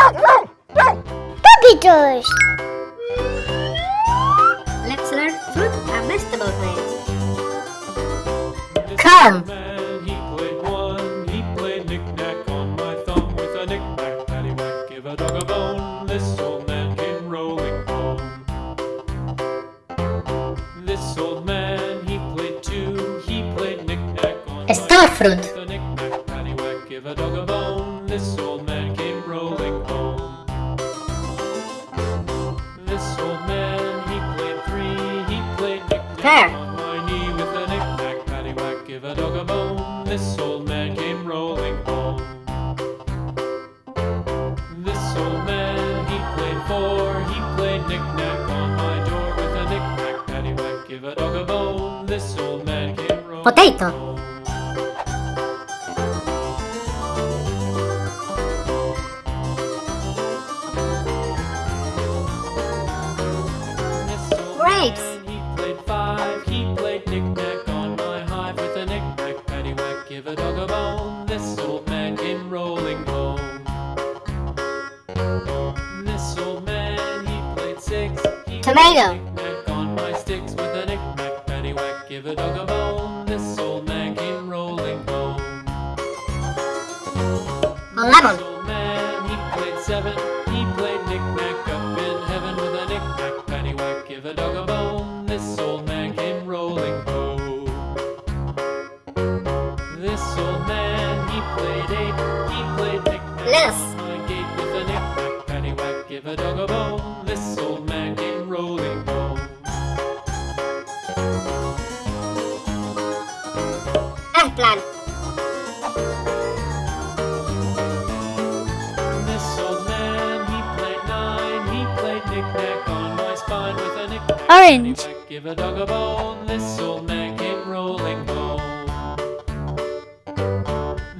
Puppy toys. Let's learn fruit and vegetable names. Come. Man, he played one. He played knick-knack on my thumb with a knick-knack, paddywhack, give a dog a bone. This old man came rolling home. This old man, he played two. He played knick-knack on my Star fruit. Potato. Grapes. He played five. He played knick-knack on my hive with a knick-knack, paddywhack, give a dog a bone. This old man came rolling home. This old man, he played six. He Tomato. He played knick-knack up Orange. Give a dog a bone. This old man came rolling home.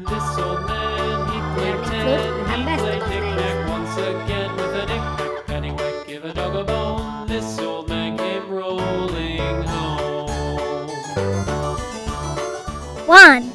This old man, he played ten. He played knick-knack once again with a knick-knack. Give a dog a bone. This old man came rolling home. One,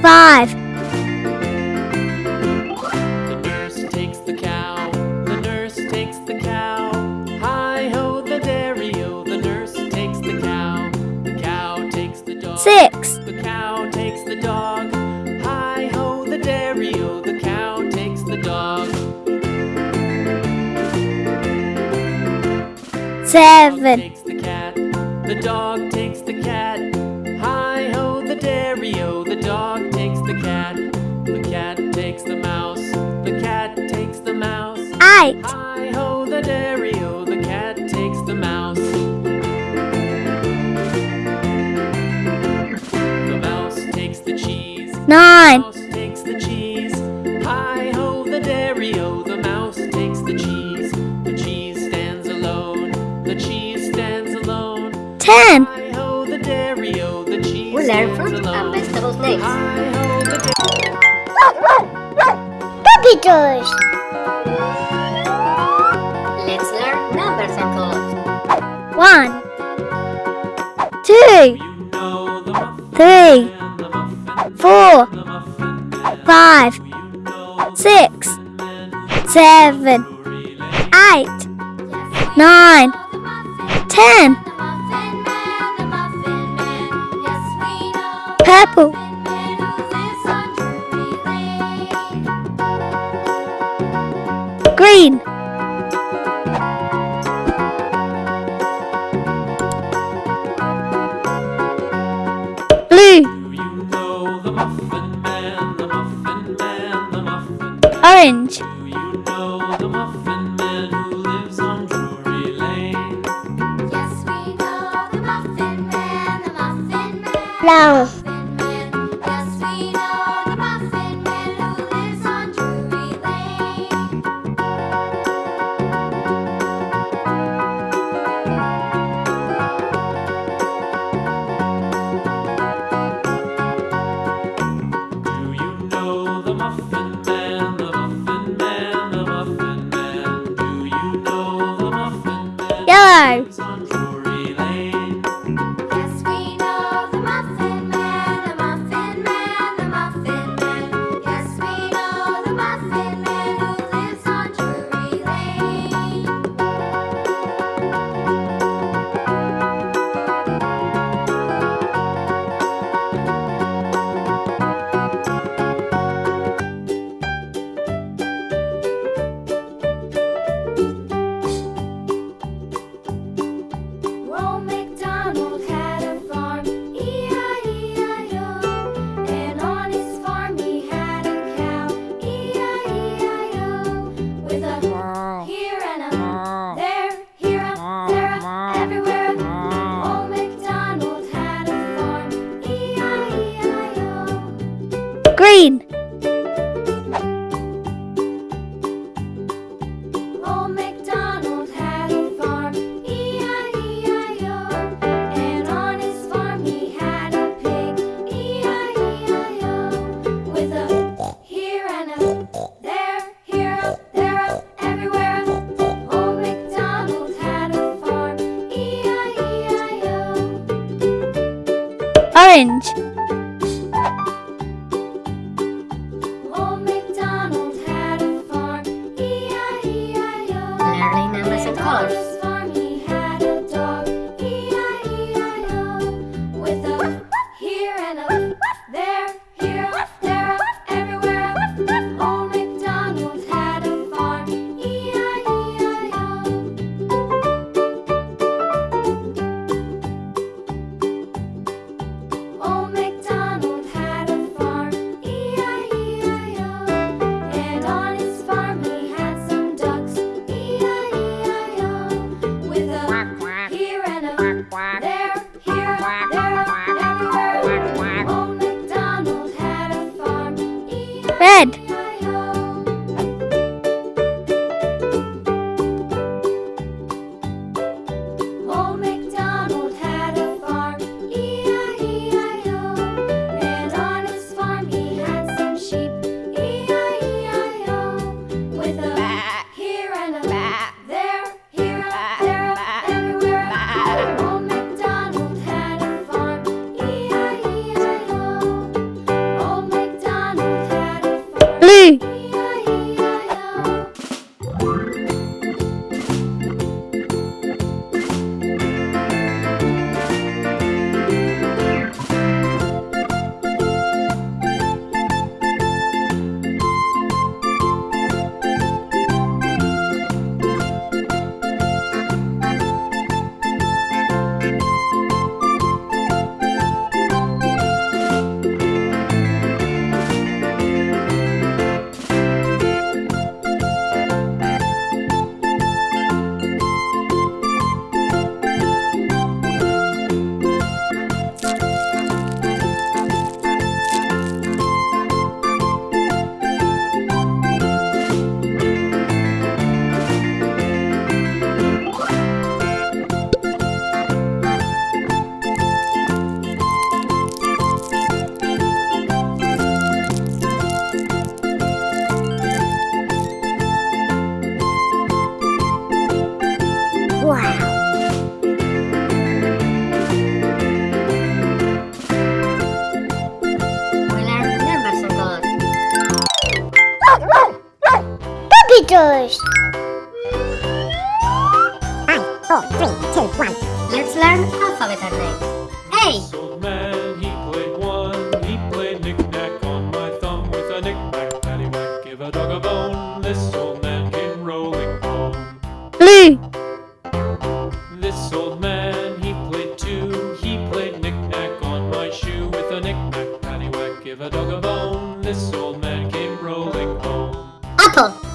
five, The nurse takes the cow. The nurse takes the cow. Hi ho, the dairy o, the nurse takes the cow. The cow takes the dog. six, The cow takes the dog. Hi ho, the dairy o, the cow takes the dog. seven, nine, takes the cheese. Hi ho, the dairy o. The mouse takes the cheese. The cheese stands alone. The cheese stands alone. ten, Hi ho, the dairy o. The cheese We learn stands fruit and vegetables names. Hi ho, the dairy oh, Puppy toys. Let's learn numbers and colors. one, seven, eight, nine, ten, purple, green, Man. Orange. A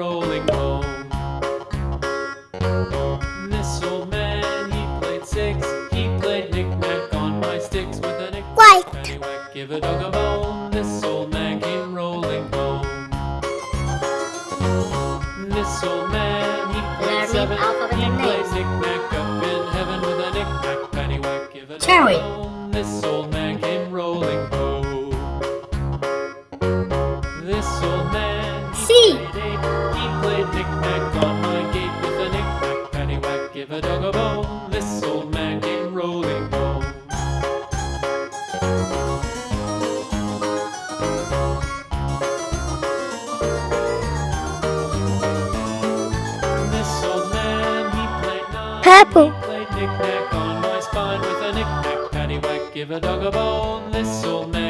rolling home. This old man, he played six. He played knick-knack on my sticks with a knick-knack. Give a dog a bone. apple. Play knick-knack on my spine with a knick-knack paddywhack. Give a dog a bone, this'll make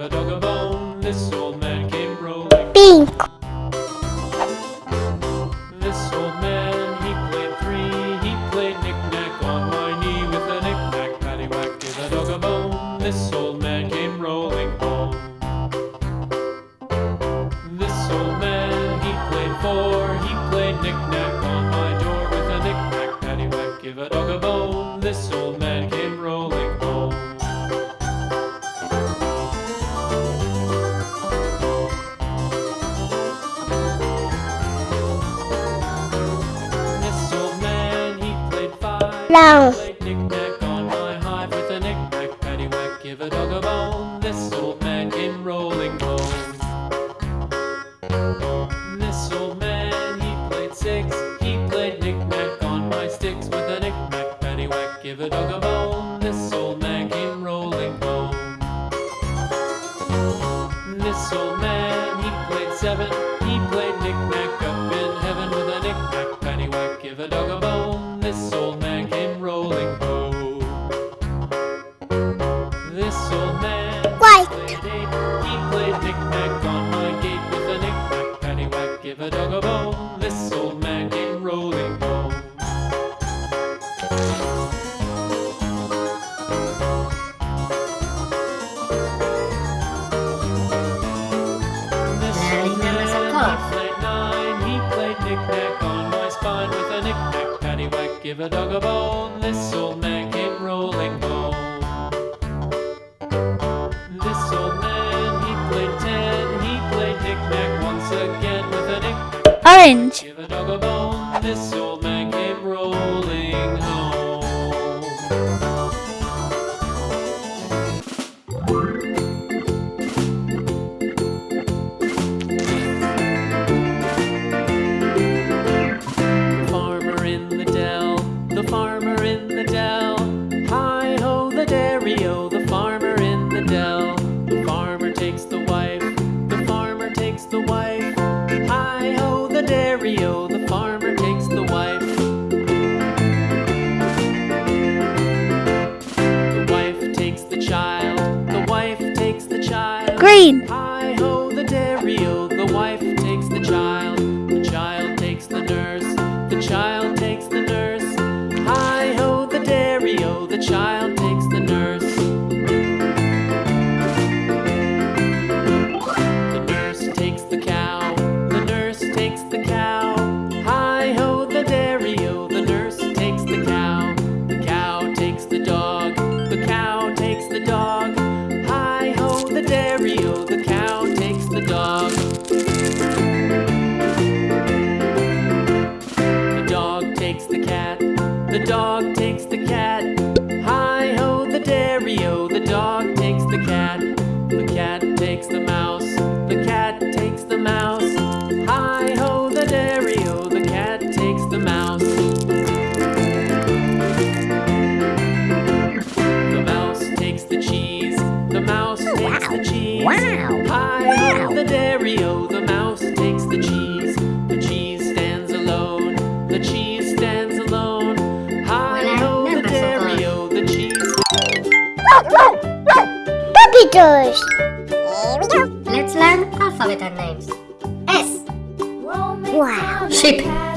give a dog a bone. give a dog a bone, this old man came rolling home. This old man, he played ten, he played knick-knack once again with a nick. Orange. Give a dog a bone, this old letters. Here we go. Let's learn alphabet names. S. Wow. Sheep.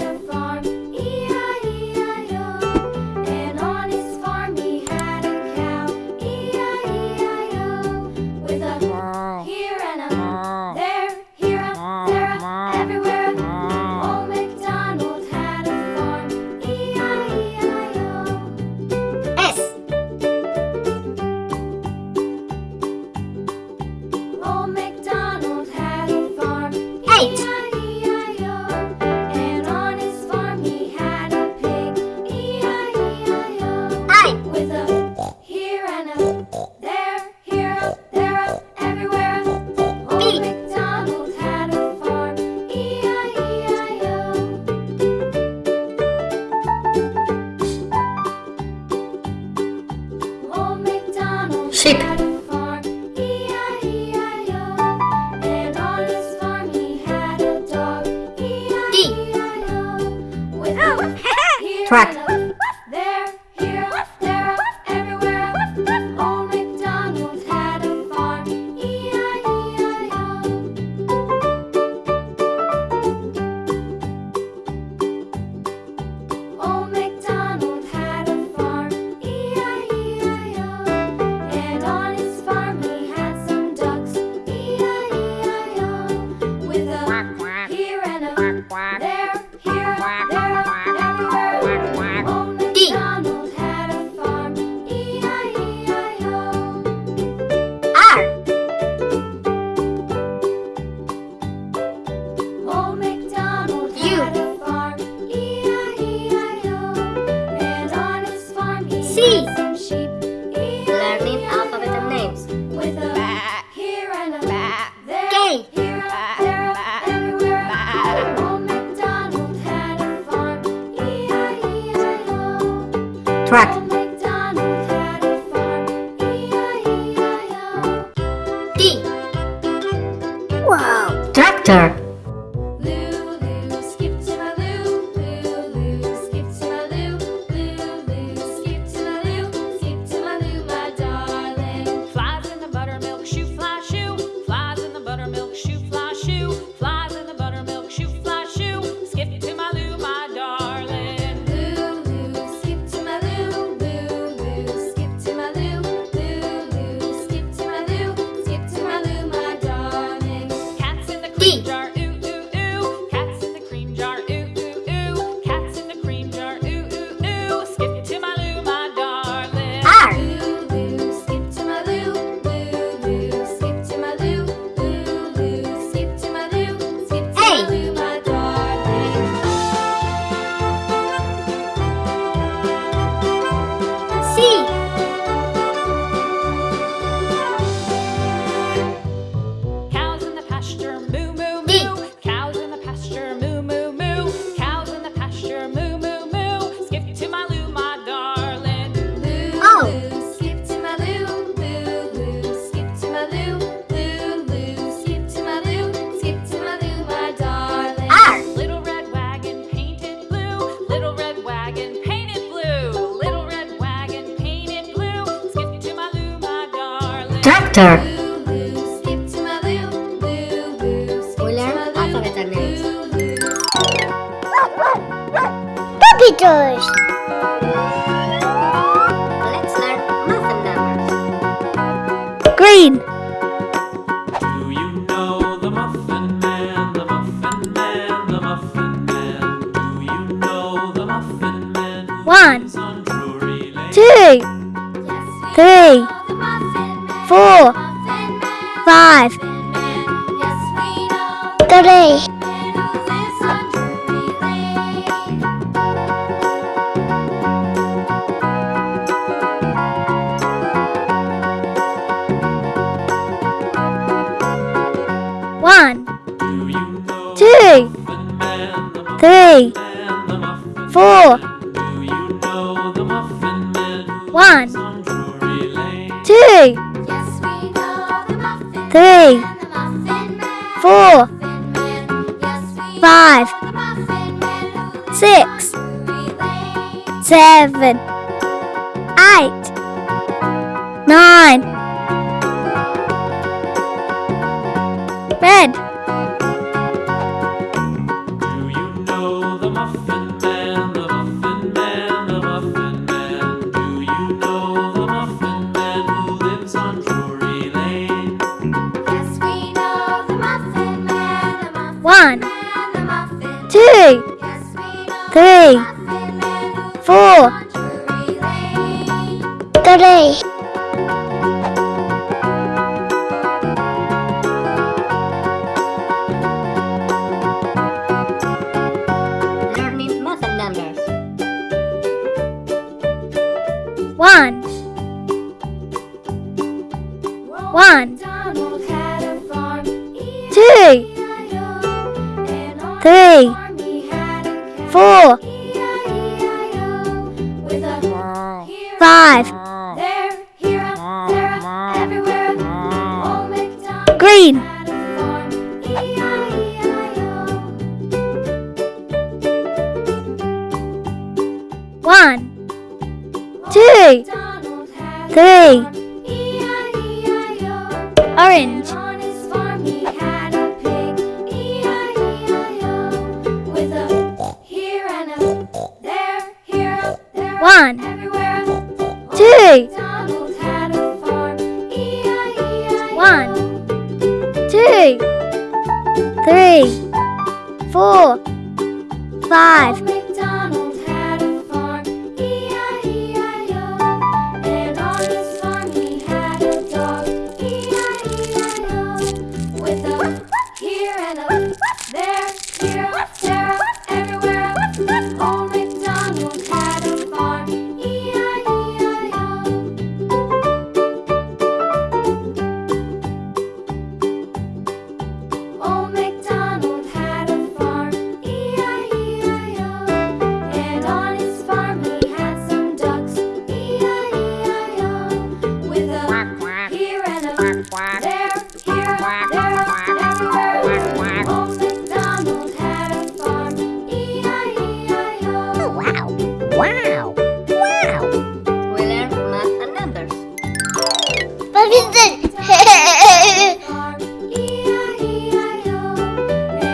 Wow. Tractor. sisters. One, two, three, four. One, two, three, four, five, six, seven, eight, nine. One, two, three, four, three, two, Donald had a three, orange,